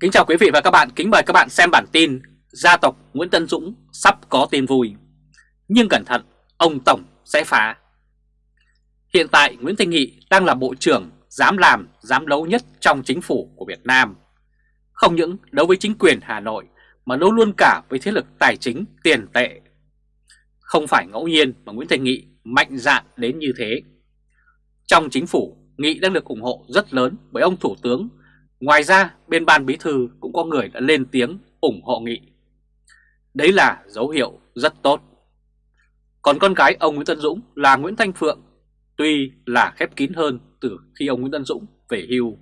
Kính chào quý vị và các bạn, kính mời các bạn xem bản tin Gia tộc Nguyễn Tân Dũng sắp có tin vui. Nhưng cẩn thận, ông Tổng sẽ phá. Hiện tại Nguyễn Thanh Nghị đang là bộ trưởng dám làm, dám đấu nhất trong chính phủ của Việt Nam. Không những đấu với chính quyền Hà Nội mà đấu luôn cả với thế lực tài chính tiền tệ. Không phải ngẫu nhiên mà Nguyễn Thanh Nghị mạnh dạn đến như thế. Trong chính phủ, Nghị đang được ủng hộ rất lớn bởi ông Thủ tướng Ngoài ra, bên ban bí thư cũng có người đã lên tiếng ủng hộ nghị. Đấy là dấu hiệu rất tốt. Còn con gái ông Nguyễn Tân Dũng là Nguyễn Thanh Phượng, tuy là khép kín hơn từ khi ông Nguyễn Tân Dũng về hưu.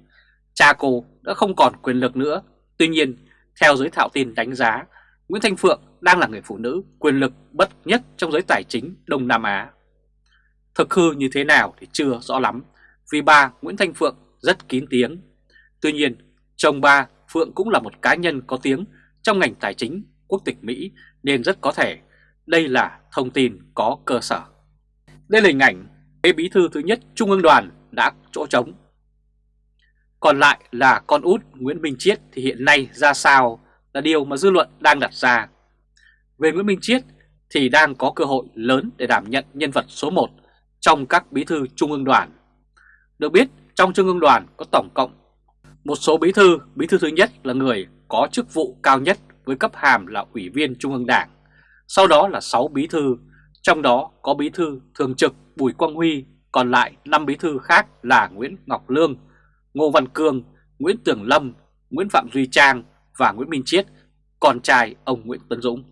Cha cô đã không còn quyền lực nữa. Tuy nhiên, theo giới thạo tin đánh giá, Nguyễn Thanh Phượng đang là người phụ nữ quyền lực bất nhất trong giới tài chính Đông Nam Á. Thực hư như thế nào thì chưa rõ lắm, vì bà Nguyễn Thanh Phượng rất kín tiếng Tuy nhiên, chồng bà Phượng cũng là một cá nhân có tiếng trong ngành tài chính quốc tịch Mỹ nên rất có thể đây là thông tin có cơ sở. Đây là hình ảnh kế bí thư thứ nhất Trung ương đoàn đã chỗ trống. Còn lại là con út Nguyễn Minh Chiết thì hiện nay ra sao là điều mà dư luận đang đặt ra. Về Nguyễn Minh Chiết thì đang có cơ hội lớn để đảm nhận nhân vật số 1 trong các bí thư Trung ương đoàn. Được biết trong Trung ương đoàn có tổng cộng một số bí thư, bí thư thứ nhất là người có chức vụ cao nhất với cấp hàm là Ủy viên Trung ương Đảng. Sau đó là 6 bí thư, trong đó có bí thư thường trực Bùi Quang Huy, còn lại 5 bí thư khác là Nguyễn Ngọc Lương, Ngô Văn Cương, Nguyễn Tường Lâm, Nguyễn Phạm Duy Trang và Nguyễn Minh Chiết, con trai ông Nguyễn Tấn Dũng.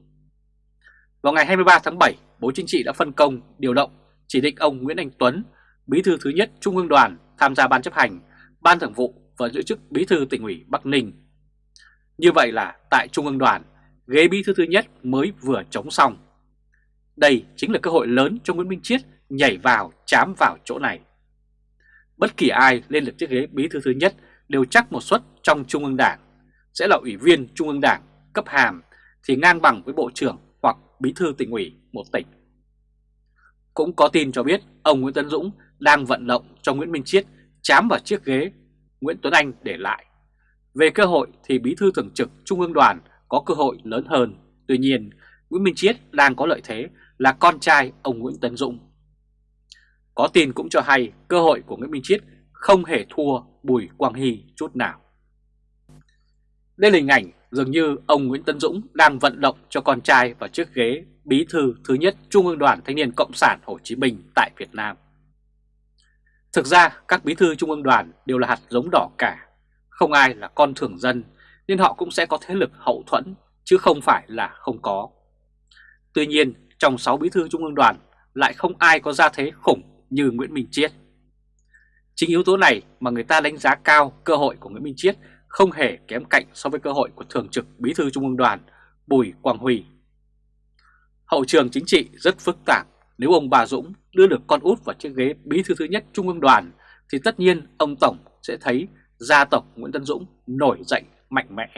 Vào ngày 23 tháng 7, Bộ Chính trị đã phân công, điều động, chỉ định ông Nguyễn Anh Tuấn, bí thư thứ nhất Trung ương đoàn tham gia ban chấp hành, ban thường vụ và giữ chức bí thư tỉnh ủy Bắc Ninh. Như vậy là tại Trung ương đoàn, ghế bí thư thứ nhất mới vừa chống xong. Đây chính là cơ hội lớn cho Nguyễn Minh Chiết nhảy vào chám vào chỗ này. Bất kỳ ai lên được chiếc ghế bí thư thứ nhất đều chắc một suất trong Trung ương Đảng, sẽ là ủy viên Trung ương Đảng cấp hàm thì ngang bằng với Bộ trưởng hoặc bí thư tỉnh ủy một tỉnh. Cũng có tin cho biết ông Nguyễn Tấn Dũng đang vận động cho Nguyễn Minh Chiết chám vào chiếc ghế Nguyễn Tuấn Anh để lại. Về cơ hội thì Bí thư Thường trực Trung ương đoàn có cơ hội lớn hơn. Tuy nhiên, Nguyễn Minh Chiết đang có lợi thế là con trai ông Nguyễn Tấn Dũng. Có tin cũng cho hay cơ hội của Nguyễn Minh Chiết không hề thua Bùi Quang Hy chút nào. Đây là hình ảnh dường như ông Nguyễn Tấn Dũng đang vận động cho con trai vào chiếc ghế bí thư thứ nhất Trung ương đoàn Thanh niên Cộng sản Hồ Chí Minh tại Việt Nam. Thực ra các bí thư trung ương đoàn đều là hạt giống đỏ cả, không ai là con thường dân nên họ cũng sẽ có thế lực hậu thuẫn chứ không phải là không có. Tuy nhiên trong 6 bí thư trung ương đoàn lại không ai có gia thế khủng như Nguyễn Minh Chiết. Chính yếu tố này mà người ta đánh giá cao cơ hội của Nguyễn Minh Chiết không hề kém cạnh so với cơ hội của Thường trực Bí thư Trung ương đoàn Bùi Quang Huy. Hậu trường chính trị rất phức tạp nếu ông bà Dũng đưa được con út vào chiếc ghế bí thư thứ nhất Trung ương đoàn thì tất nhiên ông Tổng sẽ thấy gia tộc Nguyễn Tân Dũng nổi dậy mạnh mẽ.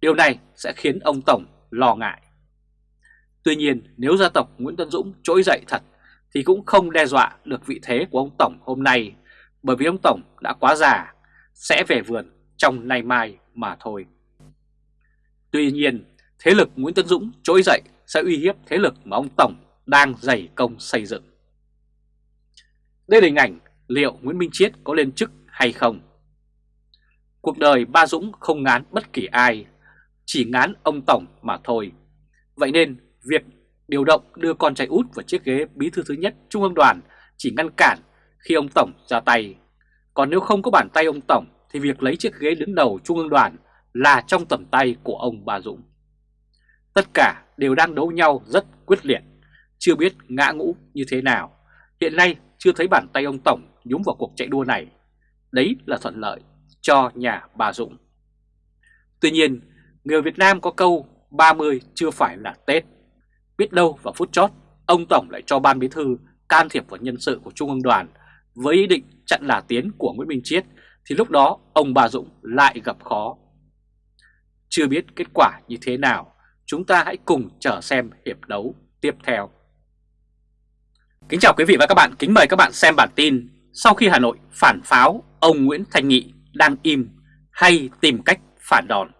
Điều này sẽ khiến ông Tổng lo ngại. Tuy nhiên nếu gia tộc Nguyễn Tân Dũng trỗi dậy thật thì cũng không đe dọa được vị thế của ông Tổng hôm nay bởi vì ông Tổng đã quá già, sẽ về vườn trong nay mai mà thôi. Tuy nhiên, thế lực Nguyễn Tân Dũng trỗi dậy sẽ uy hiếp thế lực mà ông Tổng đang dày công xây dựng. Đây là hình ảnh liệu Nguyễn Minh Chiết có lên chức hay không. Cuộc đời ba Dũng không ngán bất kỳ ai, chỉ ngán ông Tổng mà thôi. Vậy nên việc điều động đưa con trai út vào chiếc ghế bí thư thứ nhất Trung ương đoàn chỉ ngăn cản khi ông Tổng ra tay. Còn nếu không có bàn tay ông Tổng thì việc lấy chiếc ghế đứng đầu Trung ương đoàn là trong tầm tay của ông Ba Dũng. Tất cả đều đang đấu nhau rất quyết liệt chưa biết ngã ngũ như thế nào. Hiện nay chưa thấy bàn tay ông Tổng nhúng vào cuộc chạy đua này. Đấy là thuận lợi cho nhà bà Dũng. Tuy nhiên, người Việt Nam có câu 30 chưa phải là Tết. Biết đâu vào phút chót, ông Tổng lại cho ban bí thư can thiệp vào nhân sự của Trung ương đoàn với ý định chặn là tiến của Nguyễn Minh Chiết thì lúc đó ông bà Dũng lại gặp khó. Chưa biết kết quả như thế nào, chúng ta hãy cùng chờ xem hiệp đấu tiếp theo. Kính chào quý vị và các bạn, kính mời các bạn xem bản tin Sau khi Hà Nội phản pháo, ông Nguyễn Thanh Nghị đang im hay tìm cách phản đòn.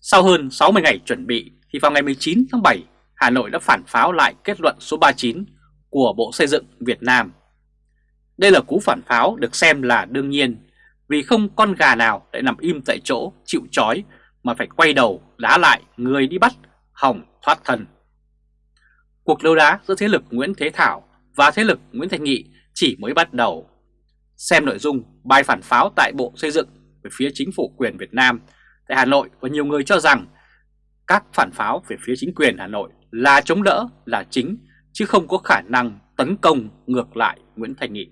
Sau hơn 60 ngày chuẩn bị thì vào ngày 19 tháng 7, Hà Nội đã phản pháo lại kết luận số 39 của Bộ Xây dựng Việt Nam. Đây là cú phản pháo được xem là đương nhiên vì không con gà nào lại nằm im tại chỗ chịu chói mà phải quay đầu đá lại người đi bắt hỏng thoát thân. Cuộc đấu đá giữa thế lực Nguyễn Thế Thảo và thế lực Nguyễn Thành Nghị chỉ mới bắt đầu. Xem nội dung bài phản pháo tại Bộ Xây dựng về phía chính phủ quyền Việt Nam tại Hà Nội và nhiều người cho rằng các phản pháo về phía chính quyền Hà Nội là chống đỡ là chính chứ không có khả năng tấn công ngược lại Nguyễn Thành Nghị.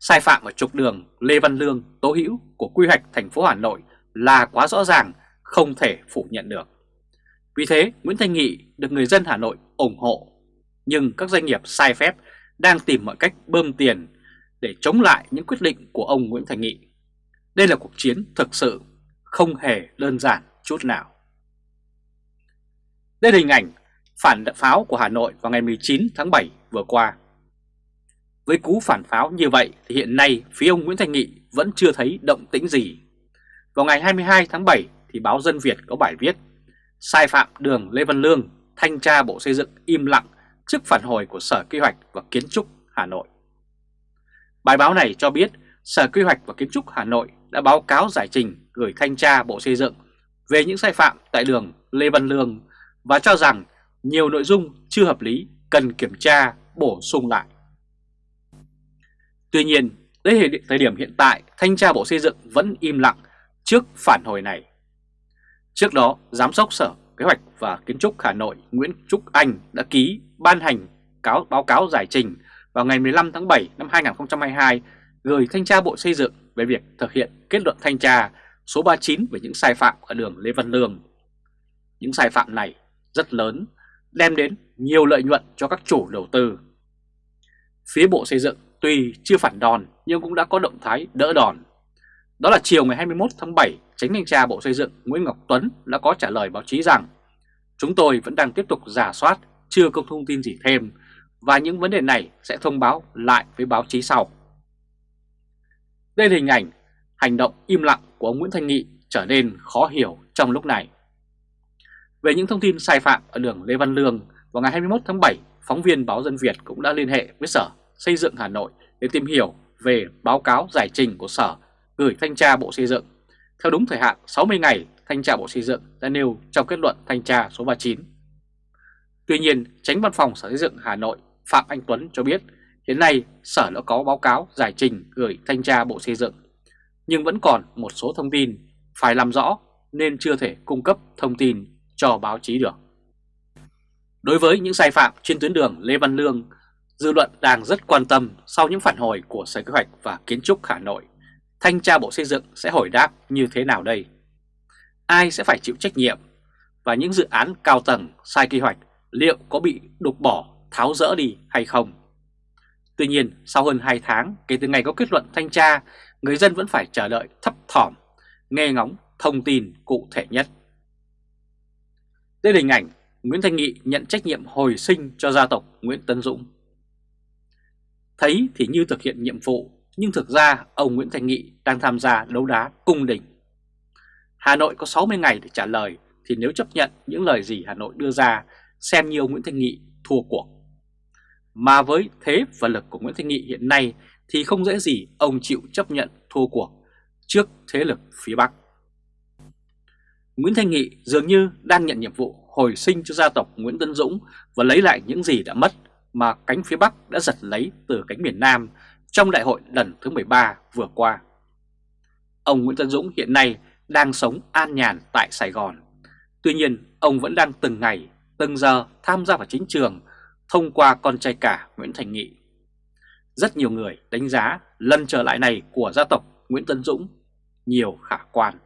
Sai phạm ở trục đường Lê Văn Lương, Tố Hữu của quy hoạch thành phố Hà Nội là quá rõ ràng, không thể phủ nhận được. Vì thế, Nguyễn Thành Nghị được người dân Hà Nội ủng hộ, nhưng các doanh nghiệp sai phép đang tìm mọi cách bơm tiền để chống lại những quyết định của ông Nguyễn Thành Nghị. Đây là cuộc chiến thực sự không hề đơn giản chút nào. Đây là hình ảnh phản pháo của Hà Nội vào ngày 19 tháng 7 vừa qua. Với cú phản pháo như vậy thì hiện nay phía ông Nguyễn Thành Nghị vẫn chưa thấy động tĩnh gì. Vào ngày 22 tháng 7 thì báo Dân Việt có bài viết Sai phạm đường Lê Văn Lương, thanh tra Bộ Xây dựng im lặng trước phản hồi của Sở Quy hoạch và Kiến trúc Hà Nội. Bài báo này cho biết Sở Quy hoạch và Kiến trúc Hà Nội đã báo cáo giải trình gửi thanh tra Bộ Xây dựng về những sai phạm tại đường Lê Văn Lương và cho rằng nhiều nội dung chưa hợp lý cần kiểm tra bổ sung lại. Tuy nhiên, đến thời điểm hiện tại, Thanh tra Bộ Xây dựng vẫn im lặng trước phản hồi này. Trước đó, Giám đốc Sở Kế hoạch và Kiến trúc Hà Nội Nguyễn Trúc Anh đã ký ban hành cáo báo cáo giải trình vào ngày 15 tháng 7 năm 2022 gửi Thanh tra Bộ Xây dựng về việc thực hiện kết luận thanh tra số 39 về những sai phạm ở đường Lê Văn Lương. Những sai phạm này rất lớn, đem đến nhiều lợi nhuận cho các chủ đầu tư. Phía Bộ Xây dựng tuy chưa phản đòn nhưng cũng đã có động thái đỡ đòn. Đó là chiều ngày 21 tháng 7, Tránh thanh tra Bộ Xây dựng Nguyễn Ngọc Tuấn đã có trả lời báo chí rằng Chúng tôi vẫn đang tiếp tục giả soát, chưa có thông tin gì thêm và những vấn đề này sẽ thông báo lại với báo chí sau. Đây là hình ảnh hành động im lặng của ông Nguyễn Thanh Nghị trở nên khó hiểu trong lúc này. Về những thông tin sai phạm ở đường Lê Văn Lương, vào ngày 21 tháng 7, phóng viên báo Dân Việt cũng đã liên hệ với Sở Xây dựng Hà Nội để tìm hiểu về báo cáo giải trình của Sở gửi Thanh tra Bộ Xây dựng. Theo đúng thời hạn 60 ngày, Thanh tra Bộ Xây dựng đã nêu trong kết luận Thanh tra số 39. Tuy nhiên, tránh văn phòng Sở Xây dựng Hà Nội Phạm Anh Tuấn cho biết hiện nay Sở đã có báo cáo giải trình gửi Thanh tra Bộ Xây dựng, nhưng vẫn còn một số thông tin phải làm rõ nên chưa thể cung cấp thông tin cho báo chí được. Đối với những sai phạm trên tuyến đường Lê Văn Lương, dư luận đang rất quan tâm sau những phản hồi của Sở Kế hoạch và Kiến trúc Hà Nội. Thanh tra Bộ Xây dựng sẽ hồi đáp như thế nào đây? Ai sẽ phải chịu trách nhiệm? Và những dự án cao tầng sai kế hoạch liệu có bị đục bỏ, tháo rỡ đi hay không? Tuy nhiên, sau hơn 2 tháng kể từ ngày có kết luận thanh tra, người dân vẫn phải chờ đợi thấp thỏm, nghe ngóng thông tin cụ thể nhất. Đây là hình ảnh Nguyễn Thanh Nghị nhận trách nhiệm hồi sinh cho gia tộc Nguyễn Tấn Dũng. Thấy thì như thực hiện nhiệm vụ, nhưng thực ra ông Nguyễn thành Nghị đang tham gia đấu đá cung đình. Hà Nội có 60 ngày để trả lời, thì nếu chấp nhận những lời gì Hà Nội đưa ra, xem như ông Nguyễn Thanh Nghị thua cuộc. Mà với thế và lực của Nguyễn Thanh Nghị hiện nay thì không dễ gì ông chịu chấp nhận thua cuộc trước thế lực phía Bắc. Nguyễn Thanh Nghị dường như đang nhận nhiệm vụ hồi sinh cho gia tộc Nguyễn Tân Dũng và lấy lại những gì đã mất mà cánh phía Bắc đã giật lấy từ cánh miền Nam trong đại hội lần thứ 13 vừa qua. Ông Nguyễn Tân Dũng hiện nay đang sống an nhàn tại Sài Gòn. Tuy nhiên, ông vẫn đang từng ngày, từng giờ tham gia vào chính trường thông qua con trai cả Nguyễn Thành Nghị. Rất nhiều người đánh giá lần trở lại này của gia tộc Nguyễn Tân Dũng nhiều khả quan.